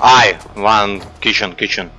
I one kitchen kitchen.